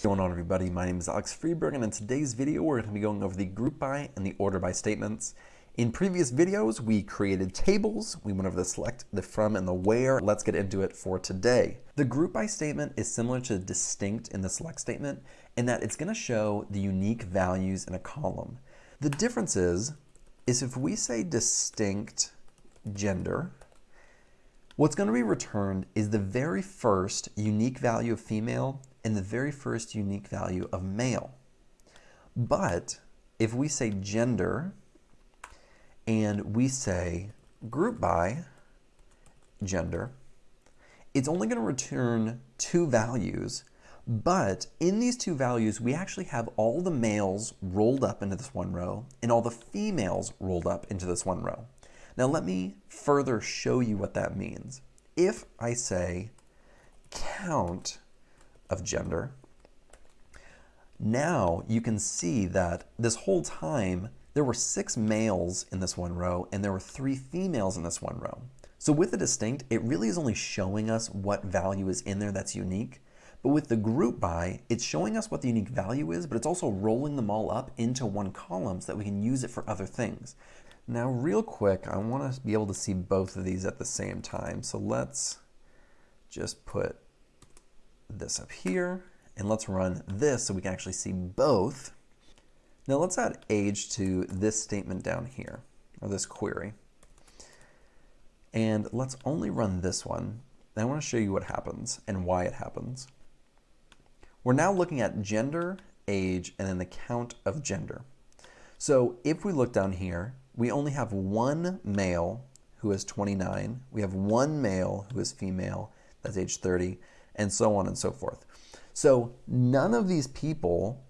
What's going on everybody? My name is Alex Freberg and in today's video we're going to be going over the group by and the order by statements. In previous videos we created tables, we went over the select, the from, and the where. Let's get into it for today. The group by statement is similar to distinct in the select statement in that it's going to show the unique values in a column. The difference is, is if we say distinct gender, what's going to be returned is the very first unique value of female and the very first unique value of male. But if we say gender and we say group by gender, it's only going to return two values, but in these two values, we actually have all the males rolled up into this one row and all the females rolled up into this one row. Now let me further show you what that means. If I say count of gender. Now you can see that this whole time there were six males in this one row and there were three females in this one row. So with the distinct, it really is only showing us what value is in there that's unique. But with the group by, it's showing us what the unique value is, but it's also rolling them all up into one column so that we can use it for other things. Now real quick, I want to be able to see both of these at the same time. So let's just put this up here, and let's run this so we can actually see both. Now let's add age to this statement down here, or this query. And let's only run this one. I want to show you what happens and why it happens. We're now looking at gender, age, and then the count of gender. So if we look down here, we only have one male who is 29. We have one male who is female, that's age 30 and so on and so forth. So none of these people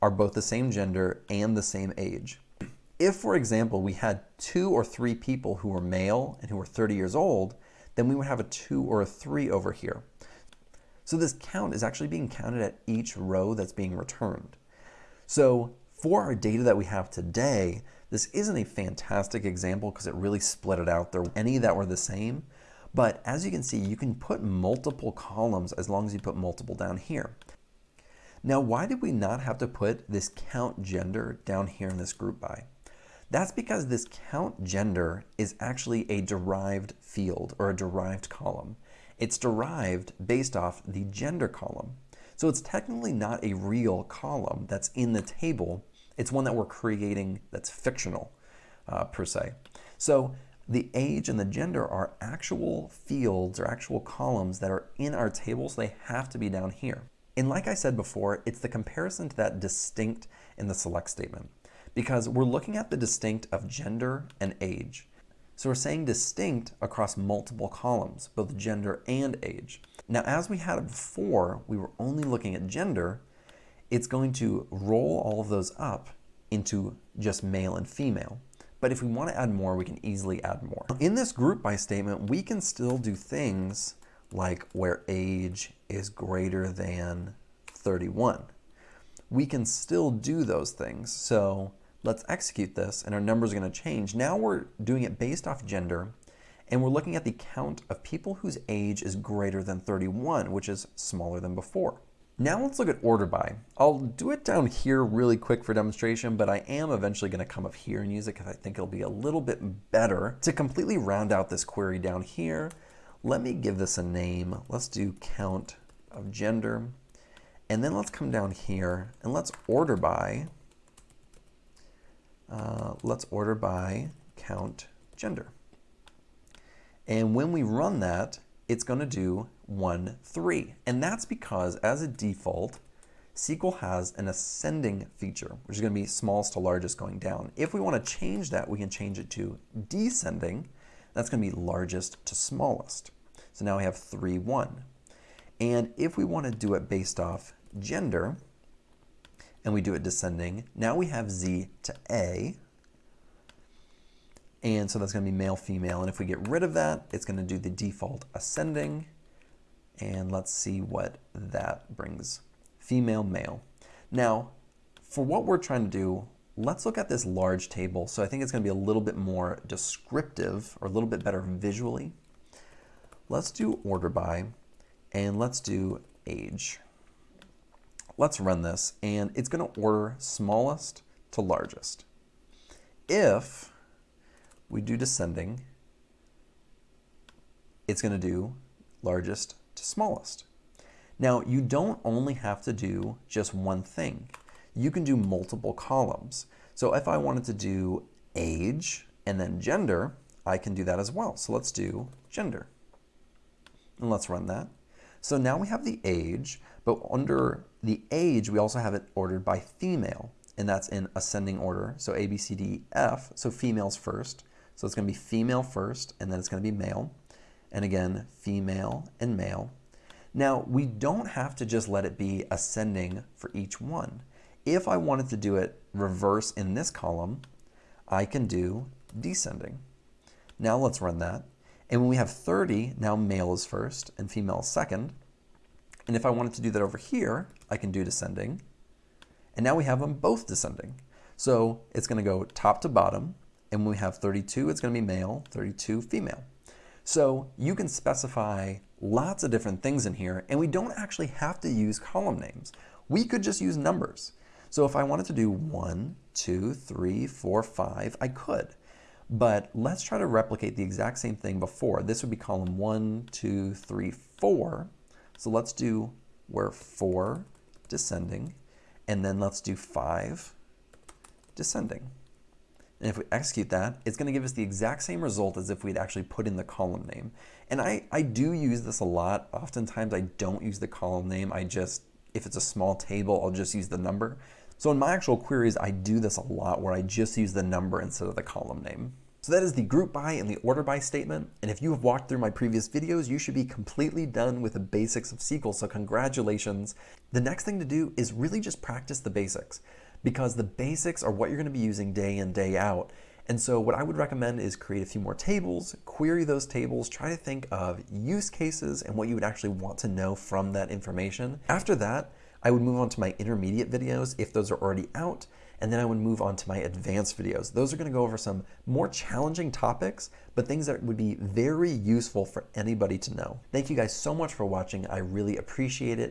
are both the same gender and the same age. If, for example, we had two or three people who were male and who were 30 years old, then we would have a two or a three over here. So this count is actually being counted at each row that's being returned. So for our data that we have today, this isn't a fantastic example because it really split it out. There were any that were the same, but as you can see, you can put multiple columns as long as you put multiple down here. Now, why did we not have to put this count gender down here in this group by? That's because this count gender is actually a derived field or a derived column. It's derived based off the gender column. So it's technically not a real column that's in the table. It's one that we're creating that's fictional uh, per se. So the age and the gender are actual fields or actual columns that are in our table, so they have to be down here. And like I said before, it's the comparison to that distinct in the select statement because we're looking at the distinct of gender and age. So we're saying distinct across multiple columns, both gender and age. Now, as we had it before, we were only looking at gender, it's going to roll all of those up into just male and female. But if we want to add more, we can easily add more. In this group by statement, we can still do things like where age is greater than 31. We can still do those things. So let's execute this and our numbers are going to change. Now we're doing it based off gender and we're looking at the count of people whose age is greater than 31, which is smaller than before. Now let's look at order by. I'll do it down here really quick for demonstration, but I am eventually going to come up here and use it because I think it'll be a little bit better. To completely round out this query down here, let me give this a name. Let's do count of gender. And then let's come down here and let's order by, uh, let's order by count gender. And when we run that, it's going to do 1, 3. And that's because, as a default, SQL has an ascending feature, which is going to be smallest to largest going down. If we want to change that, we can change it to descending. That's going to be largest to smallest. So now we have 3, 1. And if we want to do it based off gender, and we do it descending, now we have Z to A, and so that's going to be male, female. And if we get rid of that, it's going to do the default ascending. And let's see what that brings. Female, male. Now, for what we're trying to do, let's look at this large table. So I think it's going to be a little bit more descriptive or a little bit better visually. Let's do order by and let's do age. Let's run this, and it's going to order smallest to largest. If we do descending, it's going to do largest to smallest. Now, you don't only have to do just one thing. You can do multiple columns. So if I wanted to do age and then gender, I can do that as well. So let's do gender. And let's run that. So now we have the age, but under the age, we also have it ordered by female, and that's in ascending order. So A, B, C, D, F, so females first. So it's going to be female first, and then it's going to be male. And again, female and male. Now, we don't have to just let it be ascending for each one. If I wanted to do it reverse in this column, I can do descending. Now let's run that. And when we have 30, now male is first and female is second. And if I wanted to do that over here, I can do descending. And now we have them both descending. So it's going to go top to bottom. And when we have 32, it's going to be male, 32 female. So you can specify lots of different things in here, and we don't actually have to use column names. We could just use numbers. So if I wanted to do one, two, three, four, five, I could. But let's try to replicate the exact same thing before. This would be column one, two, three, four. So let's do where four descending, and then let's do five descending. And if we execute that, it's going to give us the exact same result as if we'd actually put in the column name. And I, I do use this a lot. Oftentimes I don't use the column name. I just, if it's a small table, I'll just use the number. So in my actual queries, I do this a lot where I just use the number instead of the column name. So that is the group by and the order by statement. And if you have walked through my previous videos, you should be completely done with the basics of SQL. So congratulations. The next thing to do is really just practice the basics because the basics are what you're going to be using day in, day out. And so what I would recommend is create a few more tables, query those tables, try to think of use cases and what you would actually want to know from that information. After that, I would move on to my intermediate videos if those are already out, and then I would move on to my advanced videos. Those are gonna go over some more challenging topics, but things that would be very useful for anybody to know. Thank you guys so much for watching. I really appreciate it.